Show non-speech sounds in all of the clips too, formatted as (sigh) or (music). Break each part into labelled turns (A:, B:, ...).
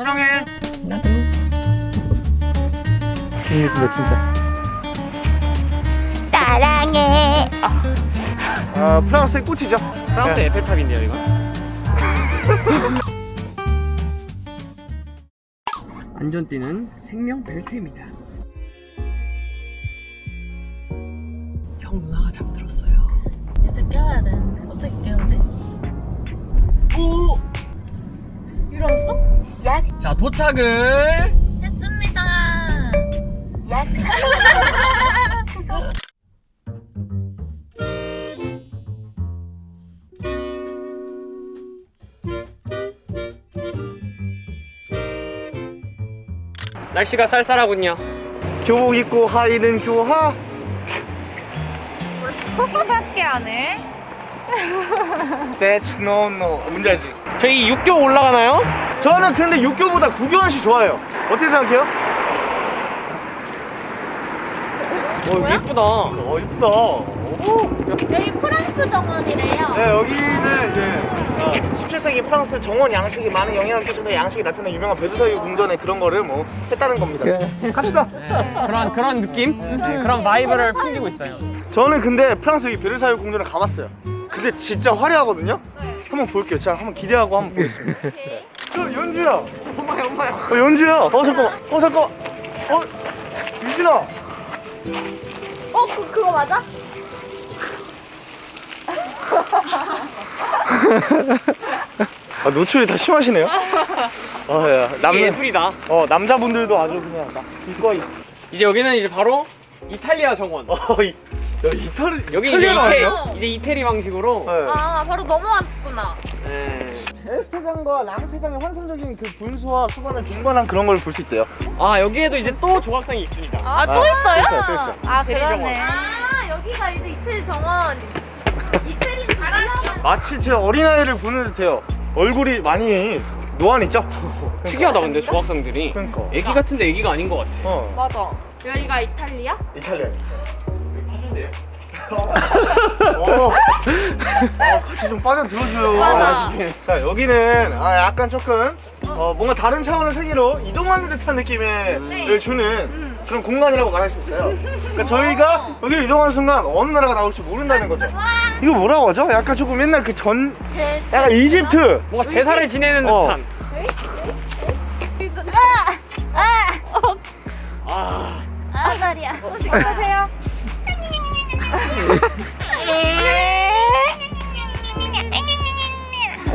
A: 사랑해.
B: 나도. 진짜 진짜.
C: 사랑해.
A: 아 프랑스의 꽃이죠.
B: 프랑스
A: 네.
B: 에펠탑인데요 이거? 안전띠는 생명 벨트입니다. 도착을
C: 했습니다. 야.
B: 날씨가 쌀쌀하군요.
A: 교복 입고 하이는 교하.
C: 밖에 안 해?
A: That's no no. 뭔지 알지?
B: 저희 육교 올라가나요?
A: 저는 근데 6교보다 구교환 씨 좋아요. 어떻게 생각해요?
B: 어 예쁘다.
A: 어 이쁘다. 오.
C: 여기 프랑스 정원이래요.
A: 네 여기는 이제 어, 17세기 프랑스 정원 양식이 많은 영향을 끼쳐서 양식이 나타난 유명한 베르사유 궁전의 그런 거를 뭐 했다는 겁니다. 갑시다.
B: 그런 그런 느낌? 네, 그런 vibe를 풍기고 있어요.
A: 저는 근데 프랑스 이 베르사유 궁전을 가봤어요. 근데 진짜 화려하거든요. 한번 볼게요. 자, 한번 기대하고 한번 보겠습니다. (laughs) 저 연주야.
B: 엄마야 엄마야.
A: 어, 연주야. 어 잠깐만. 어 잠깐. 어 유진아.
C: 어, 그, 그거 맞아?
A: 아 노출이 다 심하시네요. 아 야 남
B: 예술이다.
A: 어 남자분들도 아주 그냥 나 이거이.
B: 이제 여기는 이제 바로 이탈리아 정원.
A: 어 이. 야 이탈리
B: 여기 이제 이태? 이제 이태리 방식으로.
A: 네.
C: 아, 바로 넘어왔구나.
B: 네.
A: 에스테장과 랑테장의 환상적인 그 분수와 수반을 동반한 그런 걸 볼 수 있대요.
B: 아 여기에도 이제 또 조각상이 있습니다.
C: 아, 또
A: 아,
C: 있어요?
A: 또 있어요, 또 있어요.
C: 아, 그러네. 아, 여기가 이제 이태리 정원. 이태리 잘하나
A: 마치 제 어린아이를 보는 듯해요. 얼굴이 많이 노안있죠? (laughs)
B: 특이하다 근데 조각상들이.
A: 그러니까.
B: 애기 같은데 애기가 아닌 것 같아.
A: 어.
C: 맞아. 여기가 이탈리아?
A: 이탈리아. 어. 아, 같이 좀 빠져 들어줘요. 자 여기는 아, 약간 조금 어, 뭔가 다른 차원의 세계로 이동하는 듯한 느낌을
C: 네.
A: 주는 그런 공간이라고 말할 수 있어요. 그러니까 저희가 여기를 이동하는 순간 어느 나라가 나올지 모른다는 거죠. 이거 뭐라고 하죠? 약간 조금 옛날 그전
C: 제...
A: 약간 이집트.
B: 뭔가 제사를 지내는
A: 어.
B: 듯한.
C: 아! 아! 어,
B: 아.
C: 아, 다리야. 어서오세요.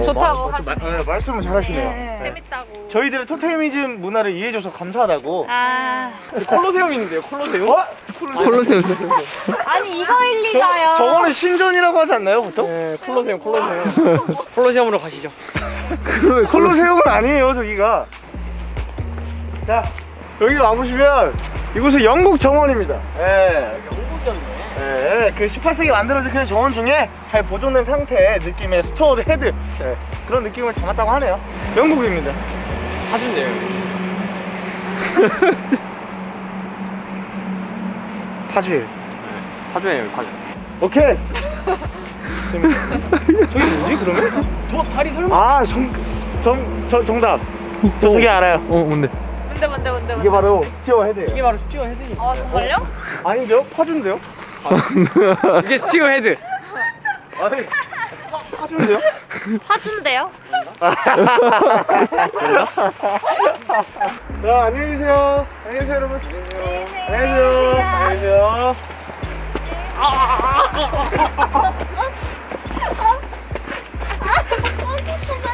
C: 좋다고
A: 마, 마, 네, 말씀을 잘하시네요. 네.
C: 재밌다고.
A: 저희들의 토테미즘 문화를 이해해줘서 감사하다고.
C: 아,
B: 콜로세움 있는데요. 콜로세움?
A: 어?
B: 콜로세움.
C: 아니 이거 일 리가요.
A: 저, 저거는 신전이라고 하지 않나요, 보통?
B: 네, 콜로세움, 콜로세움. (laughs) 콜로세움으로 가시죠.
A: 콜로세움은 아니에요, 저기가. 자, 여기 와보시면 이곳은 영국 정원입니다. 예. 예, 그 18세기 만들어진 그 정원 중에 잘 보존된 상태의 느낌의 스토어드 헤드 예, 그런 느낌을 담았다고 하네요. 영국입니다.
B: 파준데요. (laughs)
A: 파주일.
B: 파주예요, 파주.
A: 오케이. 저기 뭐지 그러면?
B: 저 다리 설마?
A: 아, 정, 정, 저, 정답. 저 저기 알아요.
B: 어, 뭔데?
C: 뭔데 뭔데 뭔데
A: 이게 바로 스티어 헤드예요.
B: 이게 바로 스티어 헤드니까.
C: 아 정말요?
A: 아닌데요? 파주인데요?
B: 이게 스티어 헤드.
A: 아니, 파- 파주인데요?
C: 파준데요?
A: 자, 안녕히 계세요. 안녕히 계세요, 여러분. 안녕히 계세요. 안녕히 계세요.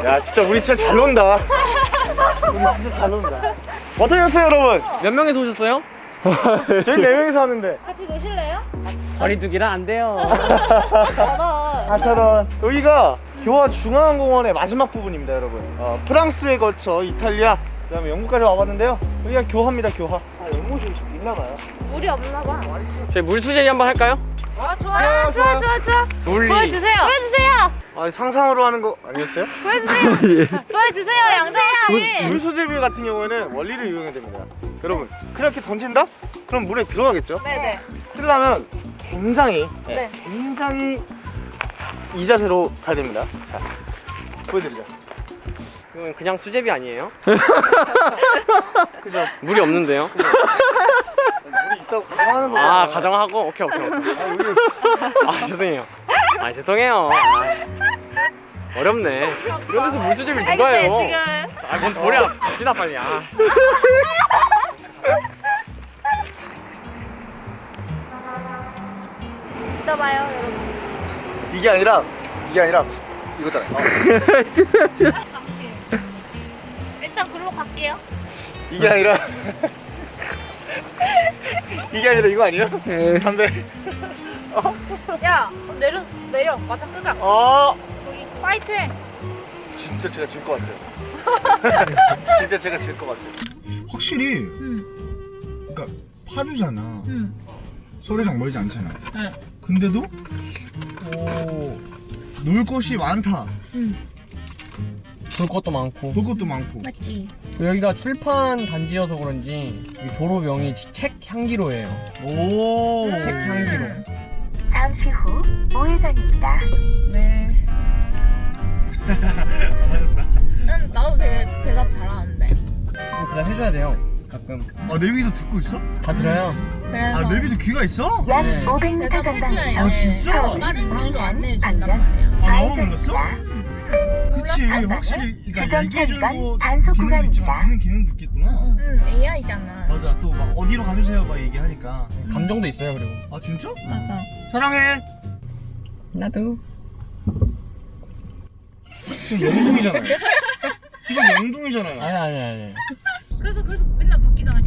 A: 야, 진짜 우리 진짜 잘 논다. 우리 진짜 잘 논다. 어떠셨어요, 여러분?
B: 몇 명에서 오셨어요?
A: 저희 네 명이서 왔는데.
C: 같이 노실래요?
B: 거리두기라 안 돼요. (laughs)
A: 4,000원. 여기가 교화 중앙공원의 마지막 부분입니다, 여러분. 어, 프랑스에 걸쳐 이탈리아, 그 다음에 영국까지 와봤는데요. 여기가 교화입니다, 교화. 아, 연못이 좀 있나봐요.
C: 물이 없나 봐.
B: 저희 물수제비 한번 할까요?
C: 아 좋아요. 좋아 좋아 좋아.
B: 물리.
C: 보여주세요. 보여주세요.
A: 아, 상상으로 하는 거 아니었어요?
C: 보여주세요. 보여주세요. (laughs) 양재야.
A: 물소제비 같은 경우에는 원리를 이용해야 됩니다. 여러분, 그렇게 던진다? 그럼 물에 들어가겠죠?
C: 네네.
A: 뜨려면 굉장히,
C: 네.
A: 굉장히 이 자세로 가야 됩니다. 자, 보여드리죠.
B: 이건 그냥 수제비 아니에요? (laughs)
A: 그죠?
B: 물이 없는데요?
A: 물이 있다고 가정하는 거야.
B: 아 가정하고 오케이 오케이 오케이. 아 죄송해요. 아 죄송해요. 아, 어렵네. 이런 데서 물수제비를 누가 해요? 아뭔 돌이야. 갑시다 빨리. 아. (laughs)
C: 이따 봐요 여러분
A: 이게 아니라 이게 아니라 이거잖아. (laughs) 어.
C: 당신 일단 글로 갈게요
A: 이게 아니라 이게 아니라 이거 아니야? 담배.
C: 야 어, 내려 내려 맞아 끄자
A: 어.
C: 거기 파이팅
A: 진짜 제가 질 것 같아요. (laughs) 진짜 제가 질 것 같아요. 확실히
C: 응
A: 그러니까 파주잖아.
C: 응.
A: 서울이랑 멀지 않잖아.
C: 네.
A: 근데도 오, 놀 것이 많다.
C: 응.
B: 볼 것도 많고.
A: 볼 것도 많고.
C: 맞지
B: 여기가 출판 단지여서 그런지 이 도로명이 책 향기로예요.
A: 오.
B: 책 향기로.
D: 잠시 후 우회전입니다.
C: 네 난 나도 되게 대답 잘하는데
B: 대답 해줘야 돼요. 가끔
A: 아 내비도 듣고 있어?
B: 다 들어요.
C: 그래서
A: 아 내비도 귀가 있어?
D: 약
B: 네.
D: 500m
C: 대답해줘야
D: 전방에서
A: 아, 진짜?
C: 빠른 길로 안내해 준단
D: 방면
C: 말이야
A: 아 너무 몰랐어? 그치
D: 전방에
A: 확실히 그러니까 얘기해주고
D: 차간 단속
A: 기능도 있지만
D: 구간입니다.
A: 듣는 기능도 있겠구나.
C: 응 AI잖아
A: 맞아 또 막 어디로 가주세요 막 얘기하니까.
B: 감정도 있어요 그리고.
A: 아 진짜?
C: 맞아
A: 사랑해.
B: 나도.
A: 이건 영동이잖아요. 이건 영동이잖아요.
B: 아니 아니 아니.
C: 그래서 그래서.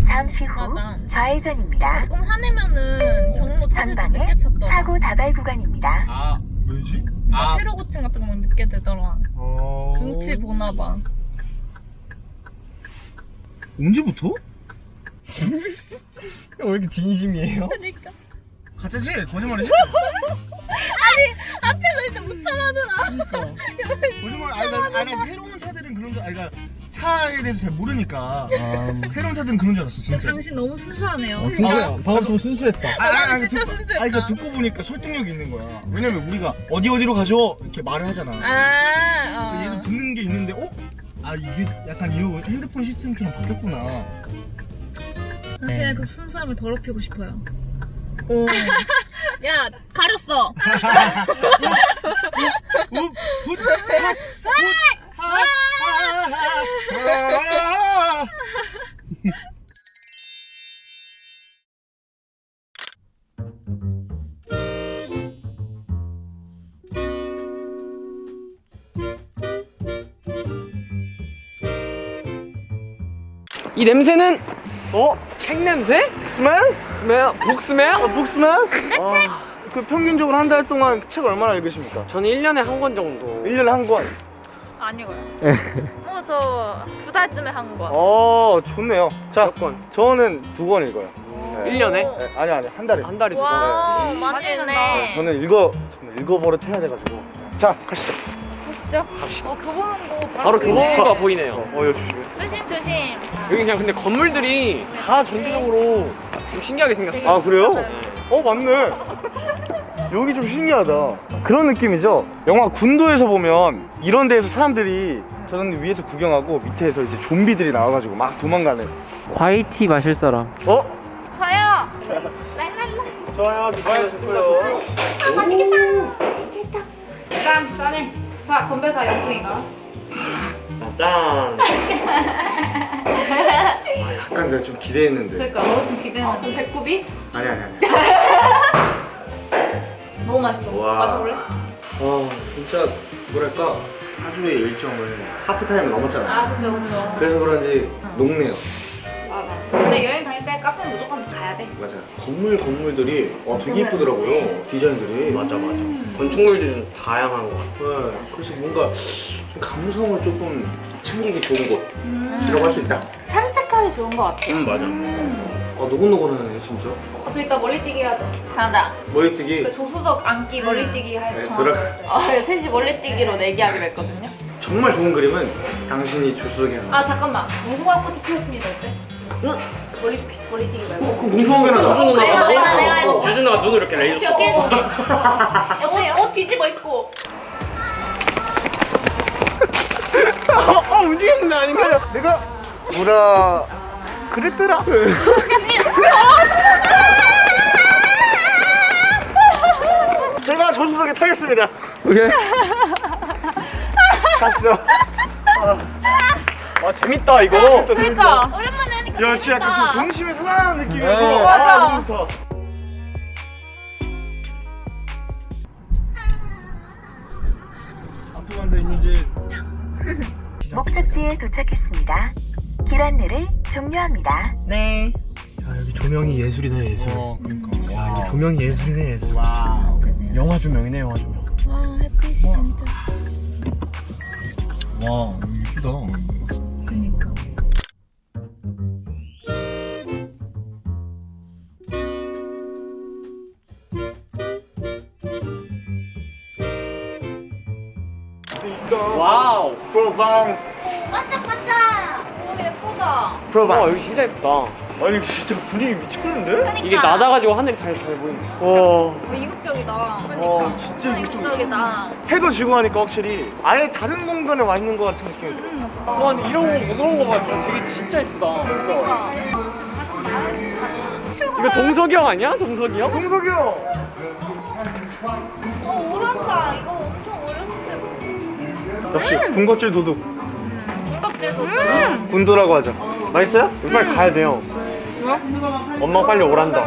D: 잠시 후
C: 맞아
D: 좌회전입니다.
C: 가끔 화내면은 경로 찾을 때
D: 전방에
C: 늦게 찾더라
D: 사고 다발 구간입니다.
A: 아 왜지?
C: 나 새로 고침 같은 거막 늦게 되더라
A: 어.
C: 눈치 보나 봐
A: 언제부터? (laughs)
B: 왜 이렇게 진심이에요?
C: 그러니까
A: 가짜지? 거짓말이지? (laughs)
C: 앞에서 일단 못 참아더라 (laughs)
A: 거짓말 아니 나, 아니 나 새로운 차들은 그런 줄 아니 나 차에 대해서 잘 모르니까
B: 아,
A: 새로운 차들은 그런 줄 알았어 진짜
C: 당신 너무 순수하네요
B: 어, 순수해. 방금 좀 순수했다.
A: 아니,
C: 나는
A: 아니,
C: 진짜
A: 듣고,
C: 순수했다.
A: 아니 그러니까 듣고 보니까 설득력이 있는 거야 왜냐면 우리가 어디 어디로 가죠 이렇게 말을 하잖아
C: 아
A: 얘도
C: 어.
A: 듣는 게 있는데 어? 아 이게 약간 이 핸드폰 시스템처럼 바뀌었구나
C: 당신의
B: 네.
C: 그 순수함을 더럽히고 싶어요 오. (laughs) 야 가렸어 (laughs)
B: 이 냄새는
A: 어?
B: 책 냄새?
A: 스멜?
B: 스멜? 북 스멜?
A: 아, 북스맨? 아, 그 평균적으로 한 달 동안 책 얼마나 읽으십니까?
B: 저는 1년에 한 권 정도.
A: 1년에 한 권.
C: 아니고요 어저 두 달쯤에 한거
A: 어, 좋네요. 자,
B: 몇 권?
A: 저는 두 권 읽어요. 네.
B: 1년에?
A: 네, 아니, 아니, 한 달에.
B: 한 달에 두 권.
C: 와
A: 네.
C: 많이
A: 네,
C: 읽네
A: 저는 읽어, 저는 읽어버릇 해야 돼가지고. 자, 가시죠.
C: 진짜? 어 교보문고
B: 바로
C: 보이네.
B: 교보문고가 보이네요.
A: 어, 어, 조심해.
C: 조심 조심
B: 여기 그냥 근데 건물들이 다 전체적으로 좀 신기하게 생겼어요.
A: 아, 그래요?
B: 네.
A: 어, 맞네. 여기 좀 신기하다. 그런 느낌이죠? 영화 군도에서 보면 이런 데에서 사람들이 저는 위에서 구경하고 밑에서 이제 좀비들이 나와가지고 막 도망가는.
B: 화이티 마실 사람.
A: 어?
C: 저요 랄랄라
A: 좋아요, 좋아요, 좋아요.
C: 짠 짠해 자 건배사 영구이가
B: 짠.
A: 약간 내가 좀 기대했는데.
C: 그러니까 너도 좀 기대는 좀 배꼽이?
A: 아니, 아니, 아니. (laughs)
C: 너무 맛있어
A: 와.
C: 마셔볼래?
A: 아 진짜 뭐랄까 파주의 일정을 하프타임 넘었잖아요
C: 아 그쵸 그쵸
A: 그래서 그런지 녹네요
C: 맞아 원래 여행 다닐 때 카페 무조건 가야 돼
A: 맞아. 건물 건물들이 어, 되게 이쁘더라고요 디자인들이.
B: 맞아 맞아. 건축물들이 좀 다양한 것 같아.
A: 네, 그래서 뭔가 좀 감성을 조금 챙기기 좋은 곳이라고
C: 음.
A: 할수 있다.
C: 산책하기 좋은 거 같아
B: 음 맞아.
A: 어 노곤노곤하네 진짜.
C: 어, 저 이따 멀리뛰기 하자. 하자
A: 머리뜨기?
C: 그 조수석 앉기 멀리뛰기 해서
A: 네,
C: 아, 셋이 멀리뛰기로 내기하기로 했거든요.
A: 정말 좋은 그림은 당신이 조수석에 하나
C: 아 잠깐만. 무궁화 꽃이 피었습니다 어때? 응? 멀리, 멀리뛰기 말고
A: 어, 그거 공평하게
C: 어,
A: 하자
C: 내가, 내가, 내가
A: 어, 어, 어.
B: 주준아가 눈을 이렇게
C: 오케이
B: 레이저
C: 오케이
B: 써.
C: 어때요? 옷 뒤집어 입고
B: 어, 어 움직였는 아닌가요?
A: 내가 뭐라 그랬더라. (laughs) 제가 조수석에 타겠습니다.
B: 오케이.
A: 가시죠.
B: 아 재밌다 이거.
C: 그러니까 오랜만에
A: 야, 진짜. 약간 그 동심에 살아나는 느낌이어서
B: 네.
A: 아,
C: 맞아.
A: 너무 좋다. 앞에 간다 이제 (laughs)
D: 목적지에 도착했습니다. 길 안내를 종료합니다.
C: 네.
B: 야 여기 조명이 예술이다 예술.
A: 어, 그러니까.
B: 야 이게 조명이 예술이네 예술. 영화 조명이네 영화 조명.
C: 와 햇빛이 진짜.
A: 와, 이쁘다.
B: Wow.
A: 프로방스.
C: 반짝반짝. 오 예쁘다.
B: 와
A: 프로방스.
B: 여기 진짜 예쁘다.
A: 아니 진짜 분위기 미쳤는데?
C: 그러니까.
B: 이게 낮아가지고 하늘이 잘 잘 보이네.
A: 와,
C: 어, 이국적이다. 그러니까.
A: 와 진짜 이거 좀
C: 이국적이다.
A: 해도 지고 하니까 확실히 아예 다른 공간에 와 있는 것 같은 느낌이 들어.
B: 와 근데 이런 거 이런 거 봐. 되게 진짜 예쁘다.
C: 그러니까.
B: 이거 동석이 형 아니야? 동석이 형?
A: 동석이 형.
C: 어 오란다. 이거
A: 역시 군것질 도둑.
C: 껍질 음.
A: 군도라고 하죠. 맛있어요?
B: 빨리 가야 돼요.
C: 뭐야?
B: 엄마 빨리 오란다.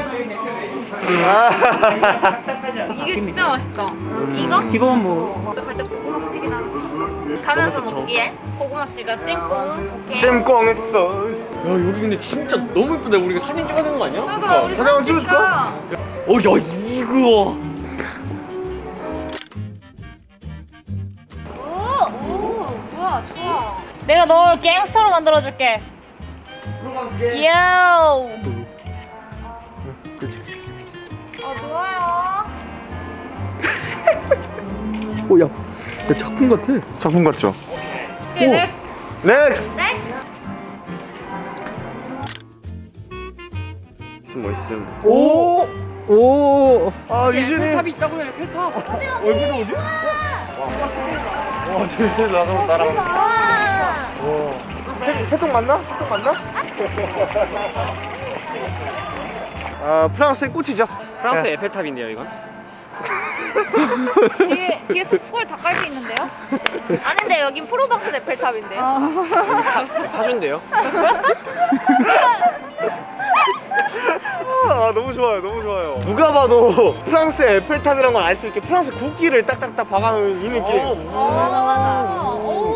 A: 아. (laughs)
C: 이게 진짜 맛있다. 이거?
B: 이거만 뭐.
C: 갈때 고구마 스틱이 나는 가면서. 먹기에 고구마 스틱과 찜꽁 오케이.
A: 잼꽁했어.
B: 야 여기 근데 진짜 너무 예쁘다. 우리가 사진 찍어야 되는 거 아니야?
C: 그러니까 우리
A: 사진 한번 찍어줄까?
B: 어, 야 이거.
C: 내가 널 gangster로 만들어줄게. 야우. 어, 좋아요.
B: 오, 야, 야 작품 같아.
A: 작품 같죠?
C: 오케이,
B: 오.
C: Next.
B: 무슨 멋있음.
A: 오.
B: 오.
A: 아 이준이.
B: 탑이 있다고 해. 텔탑.
A: 얼굴이 어디? 와, 제일 나랑.
C: 와.
A: 와. 해동 맞나? 해동 맞나? 아 프랑스의 꽃이죠.
B: 프랑스
A: 네.
B: 에펠탑인데요, 이건? (laughs)
C: 뒤에, 뒤에 숯불 닭갈비 있는데요? 아닌데, 여긴 프로방스 에펠탑인데요?
B: 파준데요?
A: 아 너무 좋아요, 너무 좋아요. 누가 봐도 프랑스의 에펠탑이란 걸 알 수 있게 프랑스 국기를 딱딱딱 박아놓은 이 느낌.
B: 어,
C: 맞아, 맞아.
A: 어,
C: 오.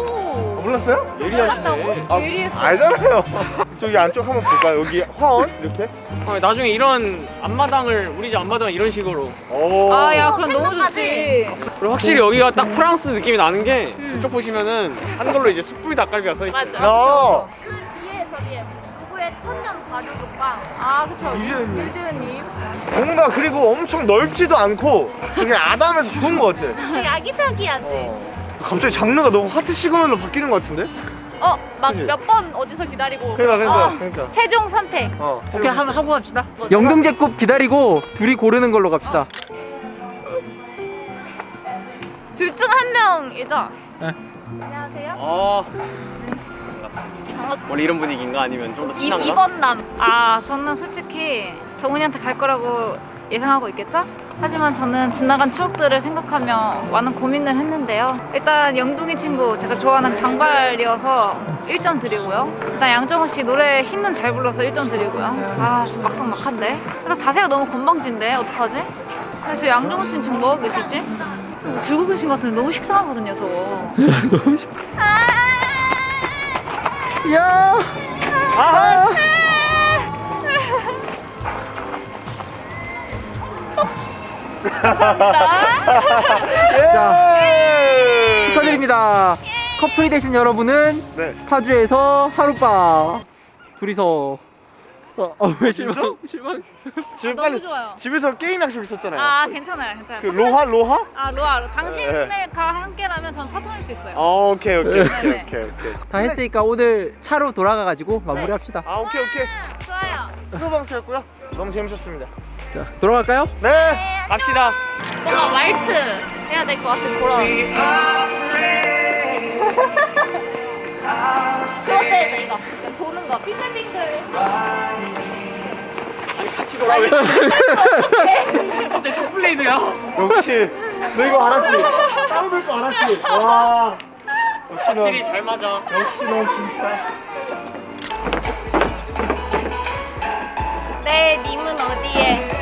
A: 몰랐어요?
B: 예리하시네.
A: 아,
C: 예리했어.
A: 알잖아요. (laughs) 저기 안쪽 한번 볼까요? 여기 화원 이렇게.
B: 어, 나중에 이런 앞마당을 우리 집 앞마당을 이런 식으로.
A: 오.
C: 아, 야, 그럼 너무 좋지.
B: 그리고 확실히 여기가 딱 프랑스 느낌이 나는 게 이쪽 보시면은 한글로 이제 숯불 닭갈비가 써 있어요.
C: 맞아.
A: 야.
C: 뒤에 저기 누구의 천년 발효국방. 아, 그쵸.
A: 유재현님.
C: 유재현님.
A: 뭔가 그리고 엄청 넓지도 않고 그냥 아담해서 좋은 것 같아.
C: 되게 아기자기하지.
A: 갑자기 장르가 너무 하트 시그널로 바뀌는 것 같은데?
C: 어, 막? 몇 번 어디서 기다리고.
A: 그러니까 그러니까
C: 어,
A: 그러니까.
C: 최종 선택.
A: 어.
E: 오케이 한번 하고 갑시다.
C: 뭐죠?
E: 영등제곱 기다리고 둘이 고르는 걸로 갑시다.
C: 둘중 한 명이죠?
E: 네.
C: 안녕하세요.
B: 아,
C: 반갑-
B: 원래 이런 분위기인가 아니면 좀더
C: 이,
B: 친한가?
C: 이번 남. 아, 저는 솔직히 정훈이한테 갈 거라고 예상하고 있겠죠? 하지만 저는 지나간 추억들을 생각하며 많은 고민을 했는데요. 일단 영둥이 친구 제가 좋아하는 장발이어서 1점 드리고요. 일단 양정호 씨 노래 힘은 잘 불러서 1점 드리고요. 아, 좀 막상 막한데? 일단 자세가 너무 건방진데 어떡하지? 사실 양정호 씨는 지금 뭐하고 계시지? 뭐 들고 계신 것 같은데 너무 식상하거든요, 저거. (laughs)
E: 너무 식.
C: 아!
E: 야.
A: 아!
E: 자 (laughs)
A: 예!
E: 축하드립니다. 커플이 되신 여러분은
A: 네.
E: 파주에서 하룻밤 둘이서. 어, 어, 왜 실망? 실망.
A: 지금
C: 너무
A: 빨리
C: 좋아요.
A: 집에서 게임 약속 있었잖아요.
C: 아, 괜찮아요, 괜찮아요.
A: 그 로하 로하?
C: 아 로아 로
A: 네.
C: 함께라면 전 파토할 수 있어요.
A: 아 오케이 오케이 오케이
C: 네.
A: 오케이 오케이.
E: 다 했으니까 오늘 차로 돌아가 가지고 마무리합시다.
A: 아 오케이 오케이.
C: 좋아요.
A: 프로방스였고요. 너무 재밌었습니다.
E: 자 돌아갈까요?
A: 네.
B: 갑시다.
C: 뭔가 말트 해야 될 것 같은 그런.
F: 해줘 이거 이거 도는 거 빙글빙글
B: 아니 같이 놀아 왜? 갑자기 톱블레이드야.
A: 역시 너 이거 알았지? 따로 들거 알았지? 와 역시 (laughs) 넌
B: 확실히 잘 맞아.
A: 역시 넌 진짜
F: 네 님은 어디에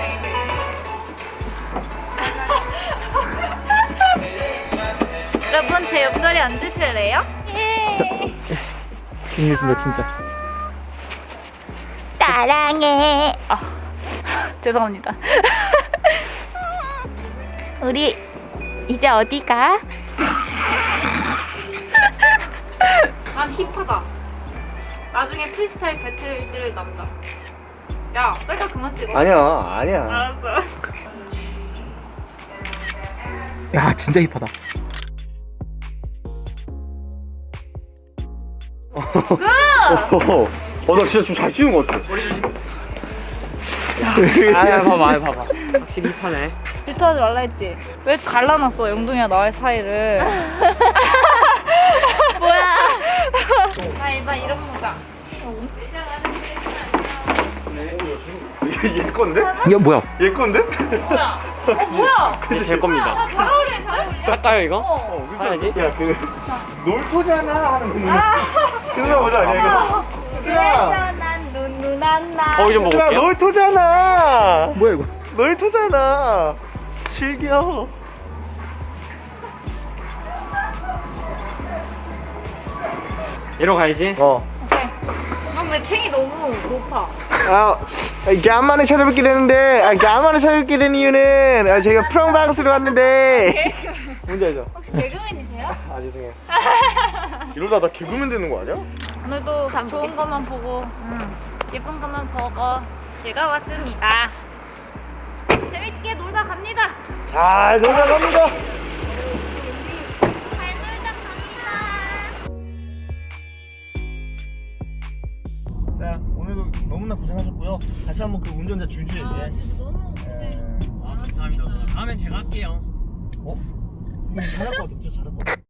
F: 제 옆자리 앉으실래요? 예
E: 재밌습니다 진짜.
F: 사랑해. 아, 죄송합니다. (laughs) 우리 이제 어디 가? 난 힙하다. 나중에 프리스타일 배틀 뛸 남자. 야, 셀카 그만 찍어.
A: 아니야 아니야
F: 알았어.
E: 야 진짜 힙하다.
A: 어 나 진짜 좀 잘 찍은 것 같아
B: 머리 조심.
A: 아
B: 봐봐, 봐봐. 확실히 힙하네.
F: 질투하지 말라 했지. 왜 갈라놨어 영동이랑 나의 사이를? (laughs) 뭐야? 아 이봐 이런 모자.
A: 얘 건데?
E: 야 뭐야?
A: 얘 건데?
F: 뭐야? 어 뭐야?
B: 이제 제 겁니다. 할까요 이거?
F: 어.
B: 사야지.
A: 야 그 (laughs) 놀토잖아 하는 거그 노래 보자 아니야 이거 얘들아
F: 난 눈누난 나.
B: 거울 좀 올게요.
A: 놀토잖아
E: 뭐야 이거?
A: 놀토잖아 즐겨
B: 이러 가야지.
A: 어
F: 오케이. 근데 챙이 너무 높아.
A: 아, 간만에 찾아뵙게 되는데 아, 간만에 찾아뵙게 된 이유는 아, 저희가 프랑방스로 왔는데 뭔지 알죠?
F: 혹시 개그맨이세요? (laughs)
A: 아 죄송해요 이러다 나 개그맨 되는 거 아니야?
F: 오늘도 좋은 것만 보고 음, 예쁜 것만 보고 즐거웠습니다. 재밌게 놀다 갑니다.
A: 잘 놀다 갑니다
F: 잘 놀다 갑니다.
A: 자 오늘도 너무나 고생하셨고요 다시 한번 그 운전자 주주에게
F: 아 진짜 너무 고생.
B: 아, 감사합니다. 다음엔 제가 할게요.
A: 어? 이거 잘할 것 같아 진짜 잘할 것 같아